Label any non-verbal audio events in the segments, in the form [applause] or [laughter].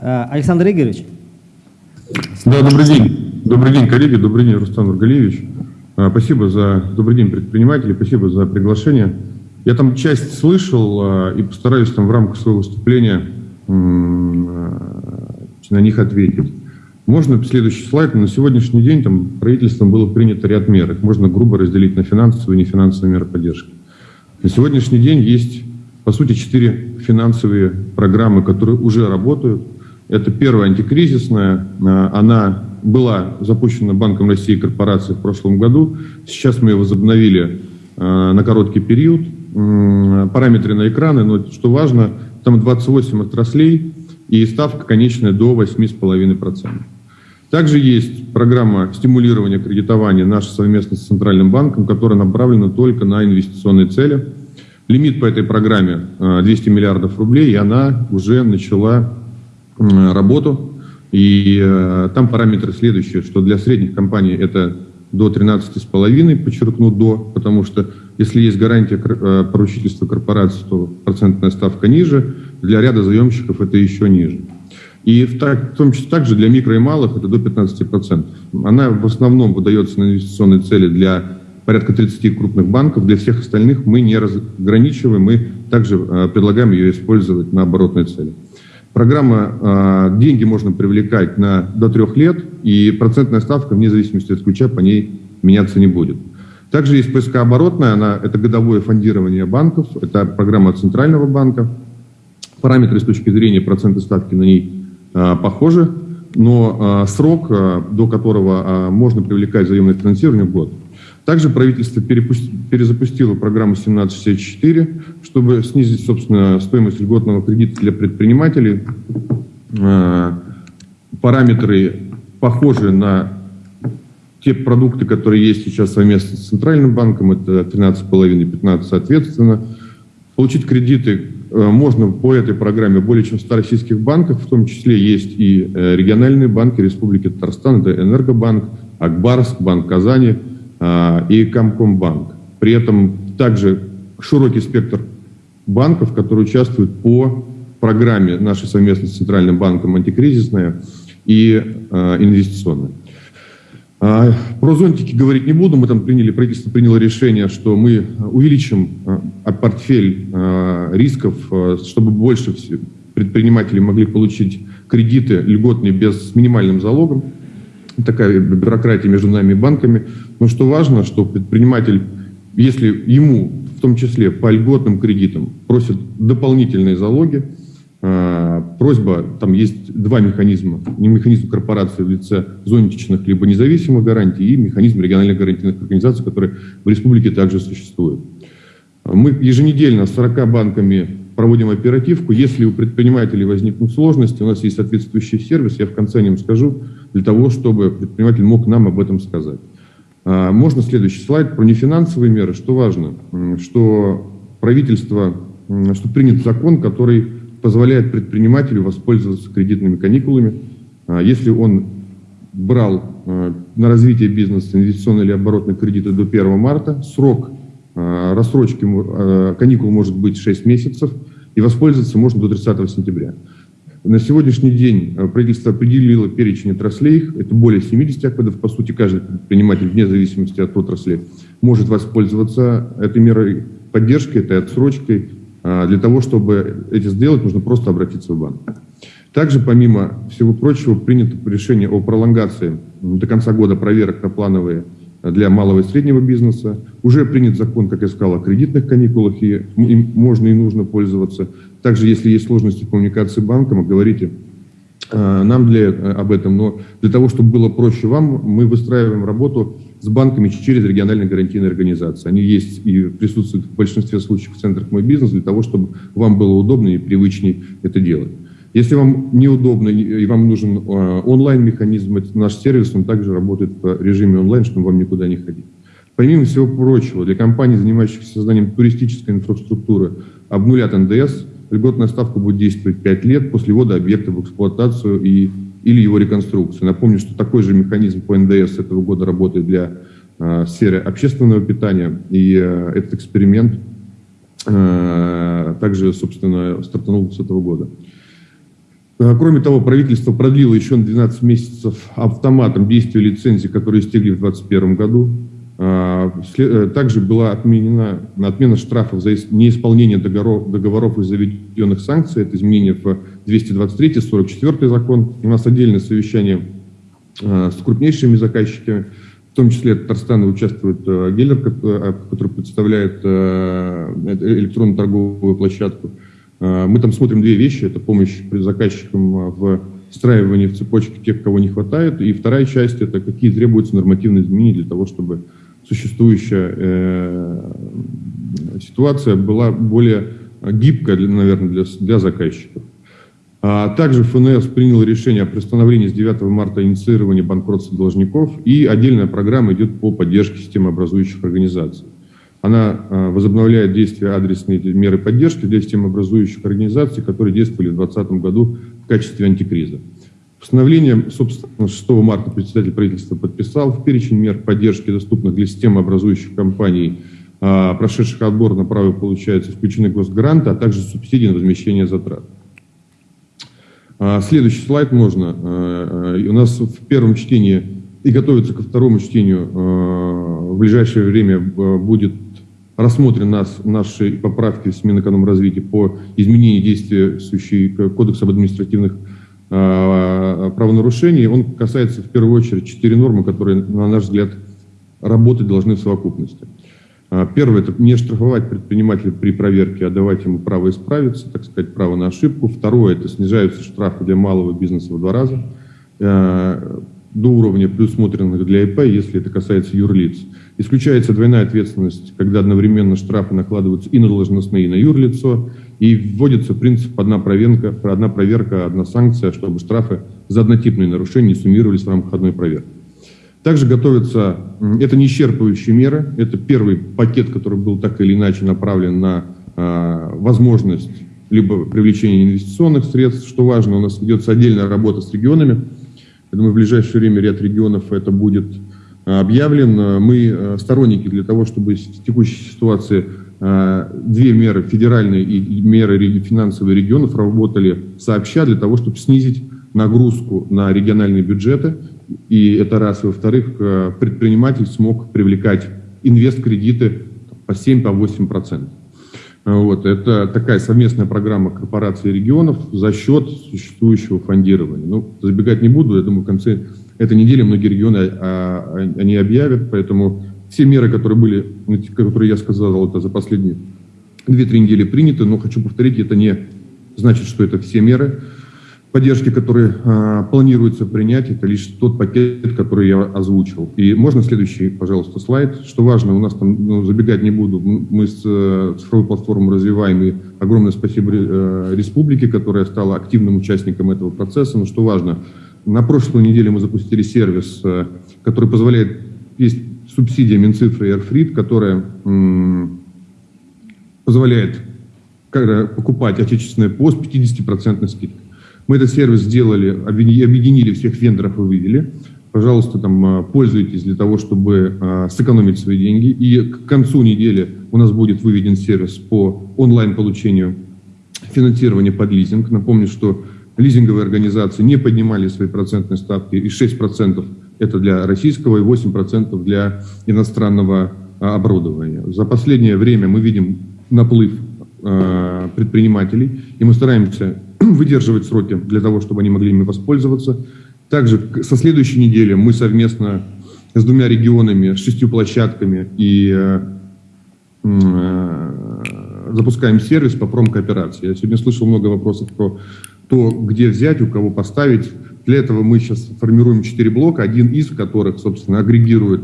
Э, Александр Игоревич. Да, добрый день. Добрый день, коллеги. Добрый день, Рустам Нургалиевич. Э, спасибо за добрый день, предприниматели. Спасибо за приглашение. Я там часть слышал э, и постараюсь там в рамках своего выступления на них ответить. Можно следующий слайд. На сегодняшний день там правительством было принято ряд мер. Их можно грубо разделить на финансовые и нефинансовые меры поддержки. На сегодняшний день есть, по сути, четыре финансовые программы, которые уже работают. Это первая антикризисная. А, она была запущена Банком России корпорацией в прошлом году. Сейчас мы ее возобновили а, на короткий период. Параметры на экраны, но что важно, там 28 отраслей и ставка конечная до 8,5%. Также есть программа стимулирования кредитования наша совместно с Центральным банком, которая направлена только на инвестиционные цели. Лимит по этой программе 200 э, миллиардов рублей, и она уже начала работу. И э, там параметры следующие, что для средних компаний это до 13,5, подчеркну до, потому что если есть гарантия э, поручительства корпорации, то процентная ставка ниже, для ряда заемщиков это еще ниже. И в, так, в том числе также для микро и малых это до 15%. Она в основном выдается на инвестиционные цели для порядка 30 крупных банков. Для всех остальных мы не разграничиваем, мы также э, предлагаем ее использовать на оборотные цели. Программа э, «Деньги можно привлекать на, до трех лет», и процентная ставка, вне зависимости от ключа, по ней меняться не будет. Также есть ПСК оборотная, она, это годовое фондирование банков, это программа Центрального банка. Параметры с точки зрения процентной ставки на ней Э, похожи, но э, срок, э, до которого можно привлекать заемное финансирование, год. Также правительство перезапустило программу 1764, чтобы снизить, собственно, стоимость льготного кредита для предпринимателей. Параметры похожи на те продукты, которые есть сейчас совместно с Центральным банком, это 13,5 и 15 соответственно. Получить кредиты Э, можно по этой программе более чем 100 российских банков, в том числе есть и э, региональные банки Республики Татарстан, это Энергобанк, Акбарск, Банк Казани и Комкомбанк. При этом также широкий спектр банков, которые участвуют по программе нашей совместной с Центральным банком антикризисная и э, инвестиционная. А, про зонтики говорить не буду. Мы там приняли, правительство приняло решение, что мы увеличим а, портфель а, рисков, чтобы больше предприниматели могли получить кредиты льготные без с минимальным залогом. Такая бюрократия между нами и банками. Но что важно, что предприниматель, если ему в том числе по льготным кредитам просят дополнительные залоги, Э, просьба, там есть два механизма. Механизм корпорации в лице зонтичных либо независимых гарантий и механизм региональных гарантийных организаций, которые в республике также существуют. Мы еженедельно с 40 банками проводим оперативку. Если у предпринимателей возникнут сложности, у нас есть соответствующий сервис, я в конце о нем скажу, для того, чтобы предприниматель мог нам об этом сказать. Э, можно следующий слайд про нефинансовые меры. Что важно, что правительство, что принят закон, который позволяет предпринимателю воспользоваться кредитными каникулами. А, если он брал а, на развитие бизнеса инвестиционные или оборотные кредиты до 1 марта, срок а, рассрочки каникул может быть 6 месяцев, и воспользоваться можно до 30 сентября. На сегодняшний день правительство определило перечень отраслей, это более 70 акведов, по сути, каждый предприниматель, вне зависимости от отрасли, может воспользоваться этой мерой поддержки, этой отсрочкой, а, для того, чтобы это сделать, нужно просто обратиться в банк. Также, помимо всего прочего, принято решение о пролонгации до конца года проверок на плановые для малого и среднего бизнеса. Уже принят закон, как я сказал, о кредитных каникулах, и им можно и нужно пользоваться. Также, если есть сложности в коммуникации с банком, говорите а, нам для, об этом, но для того, чтобы было проще вам, мы выстраиваем работу с банками через региональные гарантийные организации. Они есть и присутствуют в большинстве случаев в центрах «Мой бизнес» для того, чтобы вам было удобно и привычнее это делать. Если вам неудобно и вам нужен а, онлайн-механизм, наш сервис, он также работает в режиме онлайн, чтобы вам никуда не ходить. Помимо всего прочего, для компаний, занимающихся созданием туристической инфраструктуры, обнулят НДС, льготная ставка будет действовать 5 лет после ввода объекта в эксплуатацию и или его реконструкцию. Напомню, что такой же механизм по НДС этого года работает для э, сферы общественного питания, и э, этот эксперимент э, также, собственно, стартанул с этого года. Кроме того, правительство продлило еще на 12 месяцев автоматом действие лицензии, которые истекли в 2021 году. Также была отменена отмена штрафов за неисполнение договоров, договоров и заведенных санкций. Это изменение в 223 44 закон. У нас отдельное совещание с крупнейшими заказчиками. В том числе Татарстана участвует э, Геллер, э, который представляет э, электронную торговую площадку. Мы там смотрим две вещи. Это помощь заказчикам в встраивании в цепочки тех, кого не хватает. И вторая часть – это какие требуются нормативные изменения для того, чтобы существующая ситуация была более гибкая, наверное, для, для заказчиков. А также ФНС принял решение о приостановлении с 9 марта инициирования банкротства должников, и отдельная программа идет по поддержке системообразующих организаций. Она а, возобновляет действия адресные меры поддержки для системообразующих организаций, которые действовали в 2020 году в качестве антикриза. Постановление, собственно, 6 марта председатель правительства подписал в перечень мер поддержки, доступных для системообразующих компаний, а, прошедших отбор на право получается включены госгранты, а также субсидии на возмещение затрат. А, следующий слайд можно. А, а, у нас в первом чтении и готовится ко второму чтению в ближайшее время будет рассмотрен нас, наши поправки в Минэкономразвития по изменению действующей Кодекса об административных правонарушений. Он касается в первую очередь четыре нормы, которые, на наш взгляд, работать должны в совокупности. А, первое – это не штрафовать предпринимателя при проверке, а давать ему право исправиться, так сказать, право на ошибку. Второе – это снижаются штрафы для малого бизнеса в два раза а, до уровня предусмотренных для ИП, если это касается юрлиц. Исключается двойная ответственность, когда одновременно штрафы накладываются и на должностные, и на юрлицо, и вводится принцип одна проверка, одна проверка, одна санкция, чтобы штрафы за однотипные нарушения суммировались в рамках одной проверки. Также готовятся, это не исчерпывающие меры, это первый пакет, который был так или иначе направлен на э, возможность либо привлечения инвестиционных средств, что важно, у нас ведется отдельная работа с регионами. Я думаю, в ближайшее время ряд регионов это будет а, объявлен. Мы а, сторонники для того, чтобы в текущей ситуации две меры, федеральные и меры финансовые регионов, работали сообща для того, чтобы снизить нагрузку на региональные бюджеты и это раз. Во-вторых, э, предприниматель смог привлекать инвест-кредиты по 7-8%. По вот, это такая совместная программа корпораций и регионов за счет существующего фондирования. Ну, забегать не буду, я думаю, в конце этой недели многие регионы а, а, они объявят, поэтому все меры, которые были, ну, которые я сказал, это за последние 2-3 недели приняты, но хочу повторить, это не значит, что это все меры поддержки, которые э, планируется принять, это лишь тот пакет, который я озвучил. И можно следующий, пожалуйста, слайд. Что важно, у нас там, ну, забегать не буду, мы с э, цифровой платформой развиваем, и огромное спасибо э, республике, которая стала активным участником этого процесса. Но что важно, на прошлой неделе мы запустили сервис, э, который позволяет, есть субсидия Минцифры и Airfrit, которая э, позволяет покупать отечественное ПО с 50% скидкой. Мы этот сервис сделали, объединили всех вендоров и вывели. Пожалуйста, там а, пользуйтесь для того, чтобы а, сэкономить свои деньги. И к концу недели у нас будет выведен сервис по онлайн-получению финансирования под лизинг. Напомню, что лизинговые организации не поднимали свои процентные ставки, и 6% это для российского, и 8% для иностранного а, оборудования. За последнее время мы видим наплыв предпринимателей, и мы стараемся [clears throat] выдерживать сроки для того, чтобы они могли ими воспользоваться. Также со следующей недели мы совместно с двумя регионами, с шестью площадками и э, э, запускаем сервис по промкооперации. Я сегодня слышал много вопросов про то, где взять, у кого поставить. Для этого мы сейчас формируем четыре блока, один из которых, собственно, агрегирует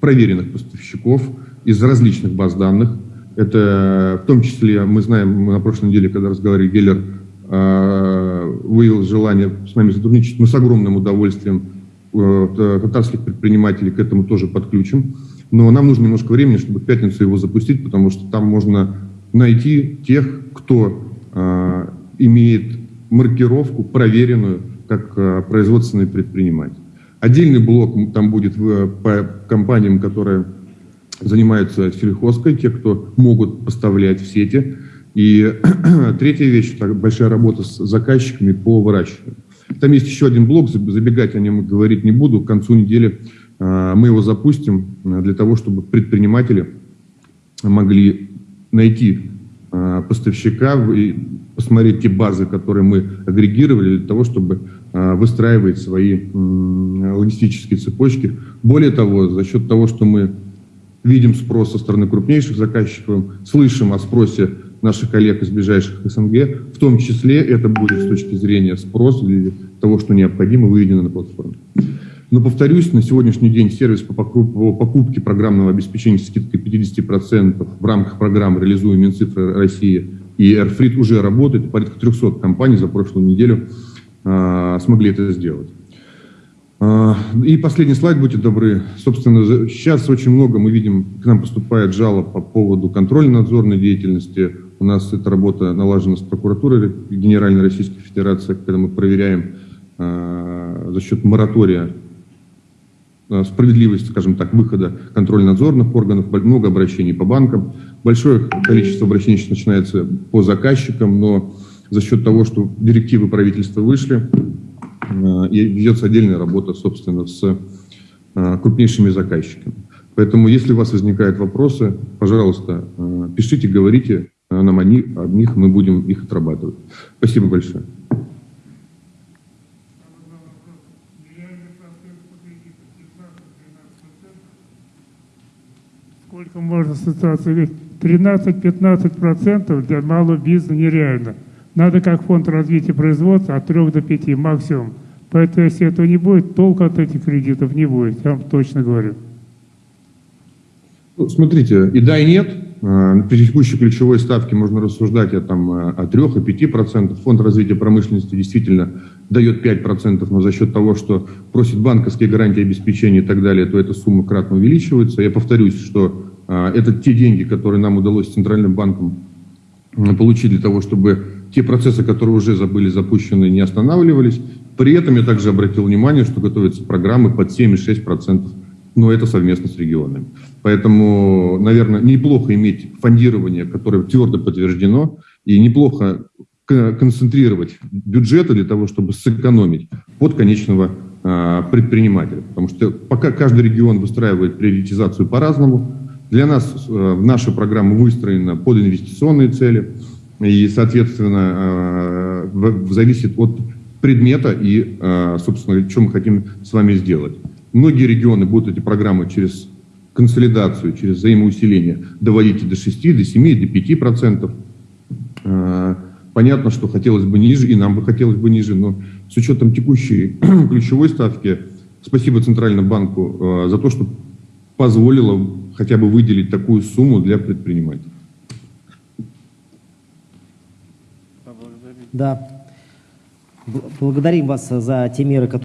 проверенных поставщиков из различных баз данных. Это в том числе, мы знаем, мы на прошлой неделе, когда разговаривали, Геллер Э, выявил желание с нами сотрудничать, мы с огромным удовольствием э, татарских предпринимателей к этому тоже подключим. Но нам нужно немножко времени, чтобы в пятницу его запустить, потому что там можно найти тех, кто э, имеет маркировку проверенную как производственный предприниматель. Отдельный блок там будет по компаниям, которые занимаются сельхозкой, те, кто могут поставлять в сети И [clears throat] третья вещь, это большая работа с заказчиками по выращиванию. Там есть еще один блок, забегать о нем говорить не буду. К концу недели э, мы его запустим э, для того, чтобы предприниматели могли найти э, поставщика и посмотреть те базы, которые мы агрегировали для того, чтобы выстраивать свои логистические цепочки. Более того, за счет того, что мы видим спрос со стороны крупнейших заказчиков, слышим о спросе наших коллег из ближайших СНГ, в том числе это будет с точки зрения спроса или того, что необходимо, выведено на платформу. Но, повторюсь, на сегодняшний день сервис по покупке программного обеспечения с скидкой 50% в рамках программы «Реализуем Минцифры России» и AirFreet уже работает. Порядка 300 компаний за прошлую неделю а, смогли это сделать. А, и последний слайд, будьте добры. Собственно, сейчас очень много мы видим, к нам поступает жалоб по поводу контрольно-надзорной деятельности. У нас эта работа налажена с прокуратурой Генеральной Российской Федерации, когда мы проверяем э, за счет моратория э, справедливость, скажем так, выхода контрольно-надзорных органов, много обращений по банкам. Большое количество обращений начинается по заказчикам, но за счет того, что директивы правительства вышли, ведется отдельная работа, собственно, с э, крупнейшими заказчиками. Поэтому, если у вас возникают вопросы, пожалуйста, э, пишите, говорите, нам о них, о них мы будем их отрабатывать. Спасибо большое. Сколько можно ситуации? 13-15% для малого бизнеса нереально. Надо как фонд развития производства от 3 до 5 максимум. Поэтому если этого не будет, толка от этих кредитов не будет, я вам точно говорю. Ну, смотрите, и да, и нет. Э, при текущей ключевой ставке можно рассуждать о, там, э, о 3, о 5 процентах. Фонд развития промышленности действительно дает 5 процентов, но за счет того, что просит банковские гарантии обеспечения и так далее, то эта сумма кратно увеличивается. Я повторюсь, что э, это те деньги, которые нам удалось Центральным банком получить для того, чтобы те процессы, которые уже были запущены, не останавливались. При этом я также обратил внимание, что готовятся программы под 7,6 процентов но это совместно с регионами. Поэтому, наверное, неплохо иметь фондирование, которое твердо подтверждено, и неплохо концентрировать бюджеты для того, чтобы сэкономить под конечного а, предпринимателя. Потому что пока каждый регион выстраивает приоритизацию по-разному, для нас а, наша программа выстроена под инвестиционные цели, и, соответственно, а, зависит от предмета и, собственно, что мы хотим с вами сделать. Многие регионы будут эти программы через консолидацию, через взаимоусиление доводить до 6, до 7, до 5 процентов. А, понятно, что хотелось бы ниже, и нам бы хотелось бы ниже, но с учетом текущей [clears throat] ключевой ставки, спасибо Центральному банку за то, что позволило хотя бы выделить такую сумму для предпринимателей. Да. Благодарим вас за те меры, которые...